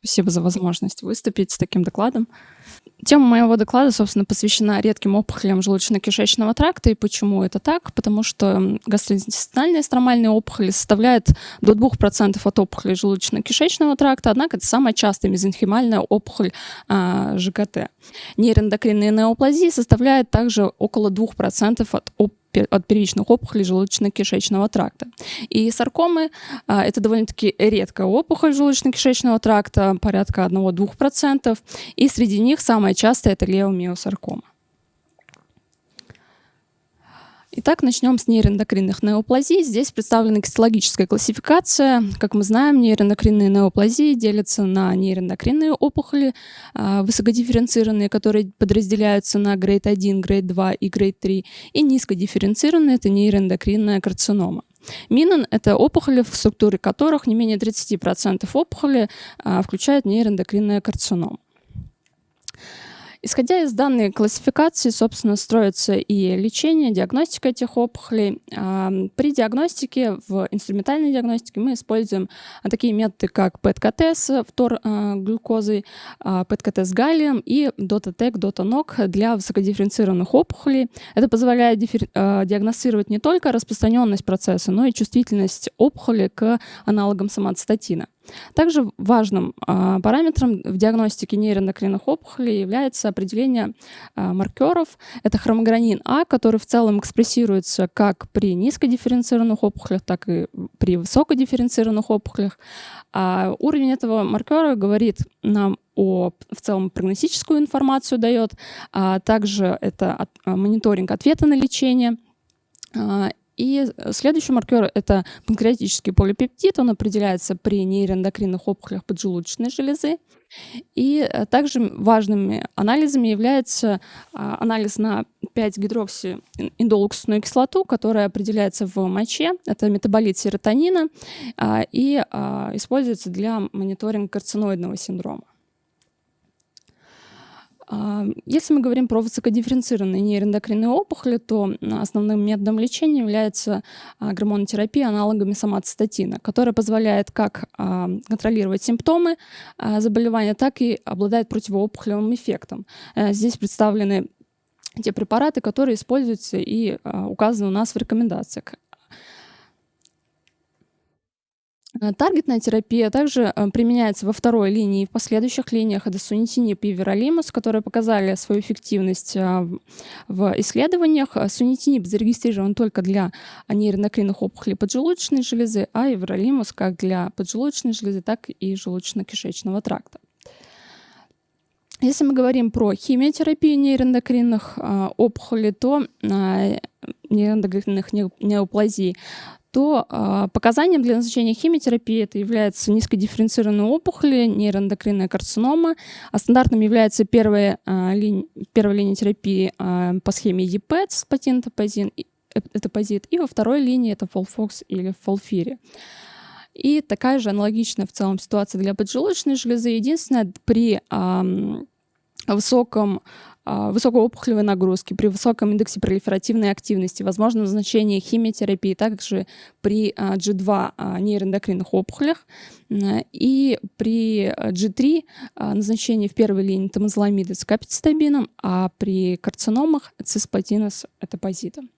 Спасибо за возможность выступить с таким докладом. Тема моего доклада, собственно, посвящена редким опухолям желудочно-кишечного тракта. И почему это так? Потому что гастроинтестинальные стромальные опухоли составляют до 2% от опухолей желудочно-кишечного тракта, однако это самая частая мезенхимальная опухоль а, ЖКТ. Нейроэндокринные неоплазии составляют также около 2% от опухолей от первичных опухолей желудочно-кишечного тракта. И саркомы а, это довольно-таки редкая опухоль желудочно-кишечного тракта, порядка 1-2%, и среди них самая частая это леомиосаркома. Итак, начнем с нейроэндокринных неоплазий. Здесь представлена гистологическая классификация. Как мы знаем, нейроэндокринные неоплазии делятся на нейроэндокринные опухоли, а, высокодифференцированные, которые подразделяются на грейд 1, грейд 2 и грейд 3, и низкодифференцированные — это нейроэндокринная карцинома. Минон — это опухоли, в структуре которых не менее 30% опухоли а, включают нейроэндокринная карцинома. Исходя из данной классификации, собственно, строится и лечение, диагностика этих опухолей. При диагностике, в инструментальной диагностике мы используем такие методы, как ПЭТ-КТ с фтор-глюкозой, ПЭТ-КТ с галлием и DOTA-ТЭК, DOTA-НОК для высокодифференцированных опухолей. Это позволяет диагностировать не только распространенность процесса, но и чувствительность опухоли к аналогам самоцитатина. Также важным а, параметром в диагностике нейроэндокринных опухолей является определение а, маркеров. Это хромогранин А, который в целом экспрессируется как при низкодифференцированных опухолях, так и при высокодифференцированных опухолях. А уровень этого маркера говорит нам о в целом прогностическую информацию дает, а также это от, а, мониторинг ответа на лечение. И следующий маркер — это панкреатический полипептид. Он определяется при нейроэндокринных опухолях поджелудочной железы. И э, также важными анализами является а, анализ на 5-гидроксииндолуксную кислоту, которая определяется в моче. Это метаболит серотонина а, и а, используется для мониторинга карциноидного синдрома. Если мы говорим про высокодифференцированные нейроэндокринные опухоли, то основным методом лечения является а, гормонотерапия аналогами самоцитатина, которая позволяет как а, контролировать симптомы а, заболевания, так и обладает противоопухолевым эффектом. Э, здесь представлены те препараты, которые используются и указаны у нас в рекомендациях. Э, таргетная терапия также э, применяется во второй линии и в последующих линиях. Это и веролимус, которые показали свою эффективность э, в исследованиях. Сунитинип зарегистрирован только для нейроэндокринных опухолей поджелудочной железы, а эверолимус как для поджелудочной железы, так и желудочно-кишечного тракта. Если мы говорим про химиотерапию нейроэндокринных опухолей, то нейроэндокринных неоплазий, то э, показанием для назначения химиотерапии это является низкодифференцированные опухоли, нейроэндокринная карцинома, а стандартным является первая, э, линия, первая линия терапии э, по схеме ЕПЭТ с патентопазин, этапозит, и во второй линии это фолфокс или фолфири. И такая же аналогичная в целом ситуация для поджелудочной железы. Единственное, при э, высоком а, высокой опухолевой нагрузки, при высоком индексе пролиферативной активности, возможно назначение химиотерапии также при G2 а, а, нейроэндокринных опухолях и при G3 назначение в первой линии тамазоламида с капицитабином, а при карциномах циспатина с этапозитом.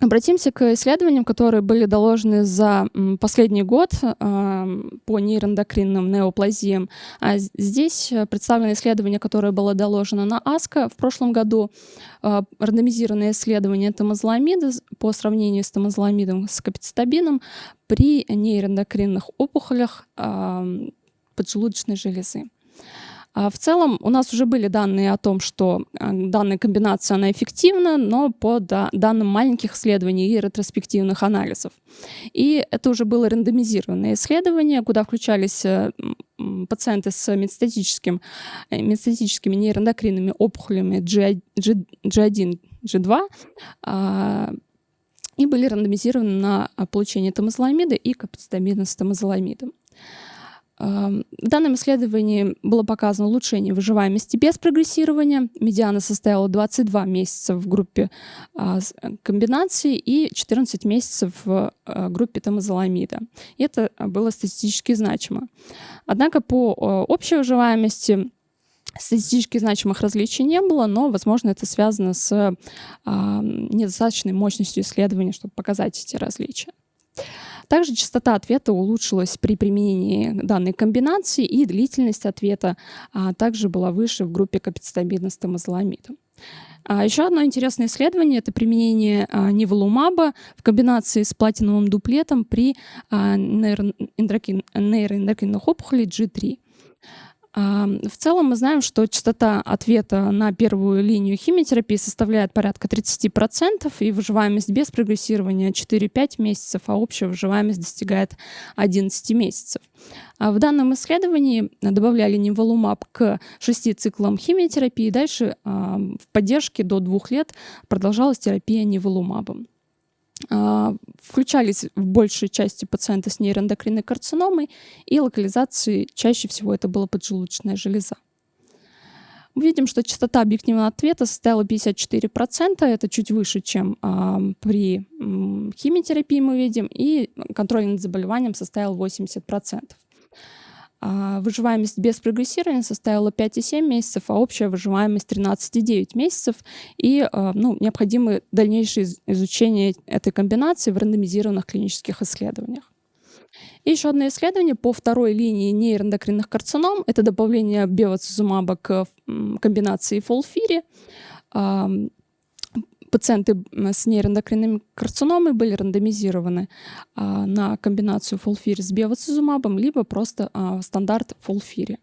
Обратимся к исследованиям, которые были доложены за последний год по нейроэндокринным неоплазиям. А здесь представлено исследование, которое было доложено на АСКО в прошлом году. А, рандомизированное исследование тамазоламида по сравнению с тамазоламидом с капицитабином при нейроэндокринных опухолях поджелудочной железы. А в целом у нас уже были данные о том, что а, данная комбинация она эффективна, но по данным маленьких исследований и ретроспективных анализов. И это уже было рандомизированное исследование, куда включались э, пациенты с метастатическим, э, метастатическими нейроэндокринными опухолями G, G, G1, G2, и были рандомизированы на получение тамазоламида и капацитамида с тамазоламидом. В данном исследовании было показано улучшение выживаемости без прогрессирования. Медиана составила 22 месяца в группе а, комбинации и 14 месяцев в а, группе тамазоламида. И это было статистически значимо. Однако по общей выживаемости статистически значимых различий не было, но, возможно, это связано с э, недостаточной мощностью исследования, чтобы показать эти различия. Также частота ответа улучшилась при применении данной комбинации, и длительность ответа а, также была выше в группе капицитамина с тамазоламидом. А еще одно интересное исследование — это применение а, ниволумаба в комбинации с платиновым дуплетом при а, нейроэндокринных опухолей G3. В целом мы знаем, что частота ответа на первую линию химиотерапии составляет порядка 30%, и выживаемость без прогрессирования 4-5 месяцев, а общая выживаемость достигает 11 месяцев. А в данном исследовании добавляли неволумаб к 6 циклам химиотерапии, дальше в поддержке до 2 лет продолжалась терапия неволумабом. А, включались в большей части пациенты с нейроэндокринной карциномой, и локализации чаще всего это была поджелудочная железа. Мы видим, что частота объективного ответа составила 54%, это чуть выше, чем а, при химиотерапии мы видим, и контроль над заболеванием составил 80%. А выживаемость без прогрессирования составила 5,7 месяцев, а общая выживаемость 13,9 месяцев. И а, ну, необходимо дальнейшее изучение этой комбинации в рандомизированных клинических исследованиях. И еще одно исследование по второй линии нейроэндокринных карцином. Это добавление бевацизумаба к комбинации фолфири пациенты с нейроэндокринными карциномой были рандомизированы а, на комбинацию фолфири с бевацизумабом, либо просто а, стандарт фолфири.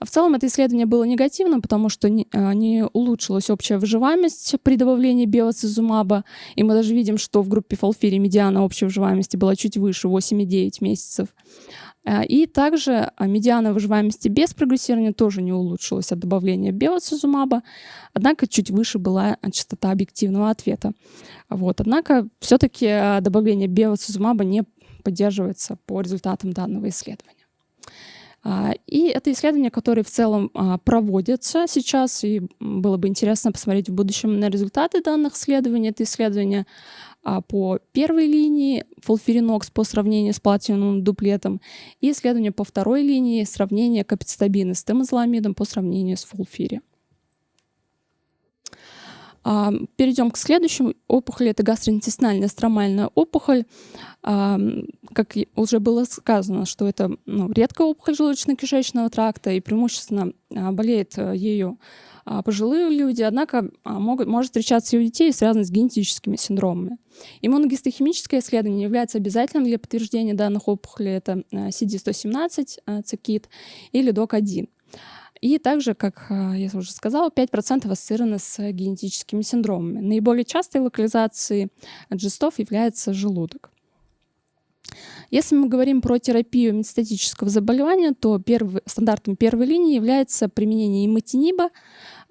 В целом это исследование было негативным, потому что не, а, улучшилась общая выживаемость при добавлении биоцизумаба. И мы даже видим, что в группе фолфири медиана общей выживаемости была чуть выше, 8,9 месяцев. А, и также а, медиана выживаемости без прогрессирования тоже не улучшилась от добавления биоцизумаба, однако чуть выше была частота объективного ответа. Вот. Однако все-таки добавление биоцизумаба не поддерживается по результатам данного исследования. А, и это исследование, которое в целом а, проводится сейчас, и было бы интересно посмотреть в будущем на результаты данных исследований. Это исследование а, по первой линии фолфиринокс по сравнению с платиновым дуплетом и исследование по второй линии сравнение капицитабина с темозоламидом по сравнению с фолфири. Перейдем к следующему опухоли. Это гастроинтестинальная стромальная опухоль. Как уже было сказано, что это ну, редкая опухоль желудочно-кишечного тракта, и преимущественно а, болеет э, ею а, пожилые люди, однако а, могут, может встречаться и у детей, связанных с генетическими синдромами. Иммуногистохимическое исследование является обязательным для подтверждения данных опухолей. Это CD117 цикит или DOC1. И также, как а, я уже сказала, 5% ассоциированы с генетическими синдромами. Наиболее частой локализацией джестов является желудок. Если мы говорим про терапию метастатического заболевания, то первый, стандартом первой линии является применение иматиниба.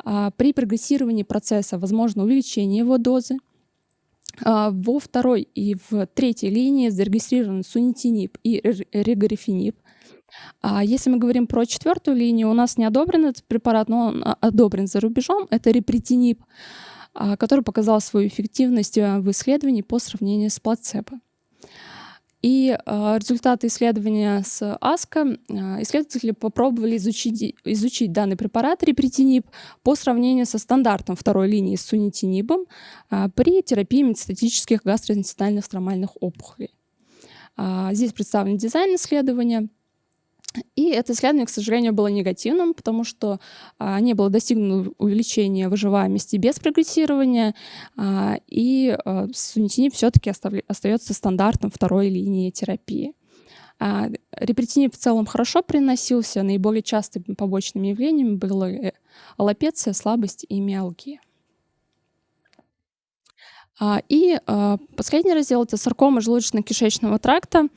А, при прогрессировании процесса возможно увеличение его дозы. А, во второй и в третьей линии зарегистрирован сунитинип и регорифенип. А если мы говорим про четвертую линию, у нас не одобрен этот препарат, но он а, одобрен за рубежом. Это репритинип, а, который показал свою эффективность а, в исследовании по сравнению с плацебо. И э, результаты исследования с АСКО э, исследователи попробовали изучить, изучить данный препарат репритинип по сравнению со стандартом второй линии с сунитинибом э, при терапии метастатических гастроинтестинальных стромальных опухолей. Э, здесь представлен дизайн исследования. И это исследование, к сожалению, было негативным, потому что а, не было достигнуто увеличения выживаемости без прогрессирования, а, и а, сунитинип все-таки остается стандартом второй линии терапии. А, репретинип в целом хорошо приносился, наиболее частыми побочными явлениями были аллопеция, слабость и миалгия. А, и а, последний раздел — это саркома желудочно-кишечного тракта.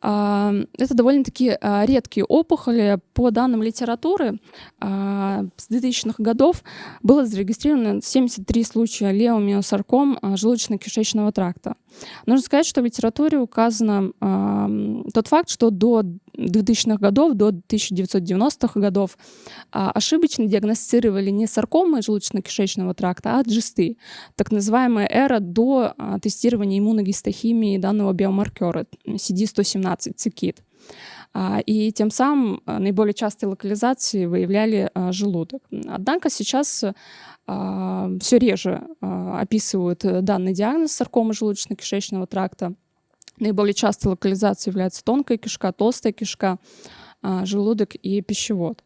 А, это довольно-таки редкие опухоли. По данным литературы, с 2000-х годов было зарегистрировано 73 случая леомиосарком желудочно-кишечного тракта. Нужно сказать, что в литературе указано тот факт, что до 2000-х годов, до 1990-х годов ошибочно диагностировали не саркомы желудочно-кишечного тракта, а джисты, так называемая эра до тестирования иммуногистохимии данного биомаркера CD117 цикит. И тем самым наиболее частые локализации выявляли желудок. Однако сейчас все реже описывают данный диагноз саркомы желудочно-кишечного тракта. Наиболее частой локализацией является тонкая кишка, толстая кишка, желудок и пищевод.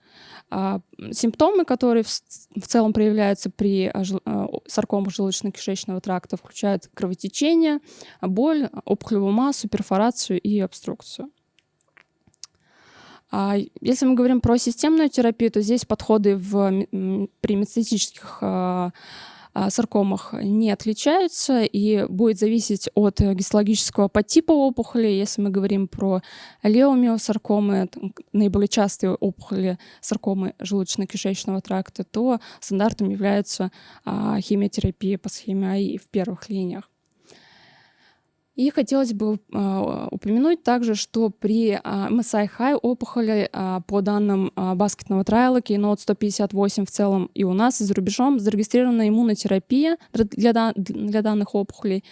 Симптомы, которые в целом проявляются при саркомах желудочно-кишечного тракта, включают кровотечение, боль, опухолевую массу, перфорацию и обструкцию. А если мы говорим про системную терапию, то здесь подходы в, при метастатических а, а, саркомах не отличаются и будет зависеть от гистологического подтипа опухоли. Если мы говорим про леомиосаркомы, наиболее частые опухоли саркомы желудочно-кишечного тракта, то стандартом является химиотерапия по схеме АИ в первых линиях. И хотелось бы э, упомянуть также, что при MSI High опухоли э, по данным э, баскетного трайла Keynote 158 в целом и у нас, и за рубежом зарегистрирована иммунотерапия для, данных опухолей.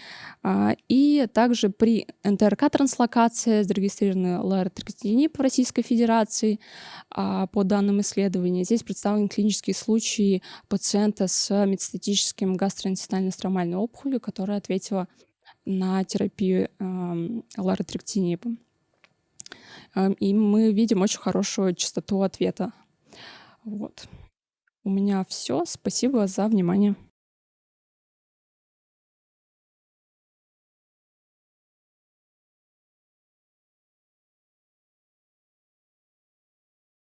И также при НТРК-транслокации зарегистрированы ларотрикотинип в Российской Федерации по данным исследования. Здесь представлены клинические случаи пациента с метастатическим гастроинтестинально-стромальной опухолью, которая ответила на терапию э, ларотректинипом. Э, и мы видим очень хорошую частоту ответа. Вот. У меня все. Спасибо за внимание.